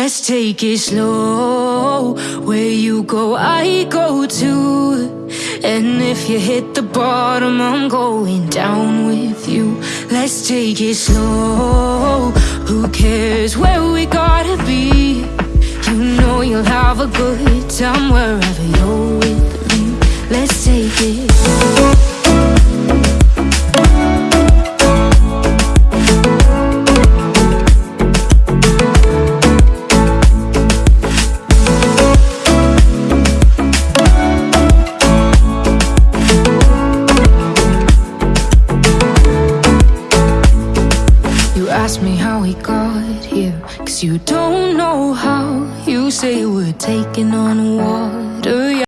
Let's take it slow. Where you go, I go too. And if you hit the bottom, I'm going down with you. Let's take it slow. Who cares where we gotta be? You know you'll have a good time wherever you're with me. Let's take it. Ask me how we got here, cause you don't know how. You say we're taking on water.